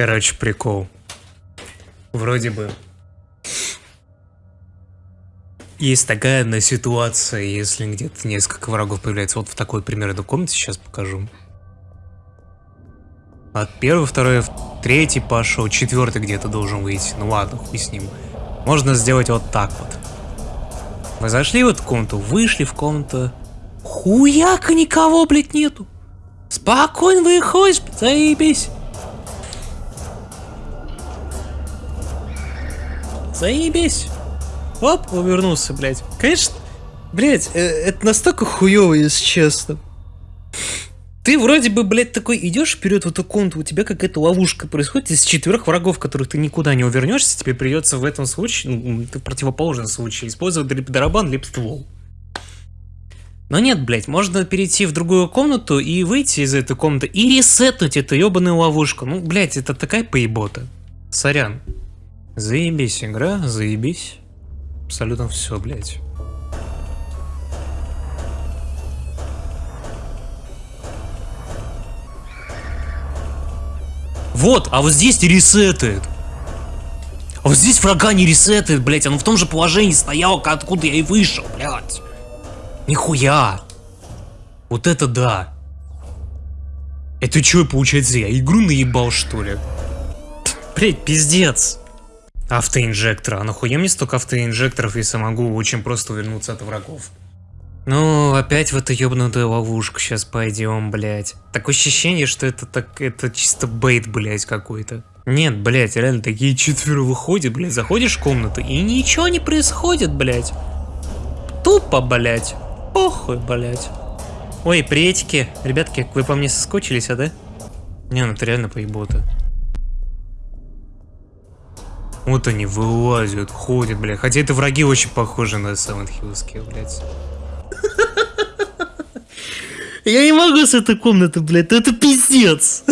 Короче, прикол. Вроде бы. Есть такая одна ситуация, если где-то несколько врагов появляется. Вот в такой примерно комнате сейчас покажу. От первого, второй, третий пошел, четвертый где-то должен выйти. Ну ладно, хуй с ним. Можно сделать вот так вот. Вы зашли в эту комнату, вышли в комнату. Хуяка никого, блядь, нету. Спокойно выходишь, заебись. Заебись. Оп, увернулся, блядь. Конечно, блядь, э, это настолько хуево, если честно. Ты вроде бы, блядь, такой идешь вперед в эту комнату, у тебя какая-то ловушка происходит из четверых врагов, которых ты никуда не увернешься, тебе придется в этом случае, ну, в противоположном случае, использовать либо дарабан, либо ствол. Но нет, блядь, можно перейти в другую комнату и выйти из этой комнаты и ресетнуть эту ебаную ловушку. Ну, блядь, это такая поебота. Сорян. Заебись игра, заебись. Абсолютно все, блядь. Вот, а вот здесь ресетает. А вот здесь врага не ресетает, блядь, он в том же положении стоял, откуда я и вышел, блядь. Нихуя. Вот это да. Это что, получается, я игру наебал, что ли? Блять, пиздец. Автоинжектор. А нахуя мне столько автоинжекторов, если могу очень просто увернуться от врагов? Ну, опять в эту ебнутую ловушку сейчас пойдем, блять. Такое ощущение, что это так, это чисто бейт, блять, какой-то. Нет, блять, реально такие четверо выходят, блять, заходишь в комнату и ничего не происходит, блять. Тупо, блять. Похуй, блять. Ой, приветики. Ребятки, вы по мне соскучились, а да? Не, ну это реально поебота. Вот они вылазят, ходят, блядь. Хотя это враги очень похожи на Silent Hillские, блядь. Я не могу с этой комнаты, блядь, это пиздец.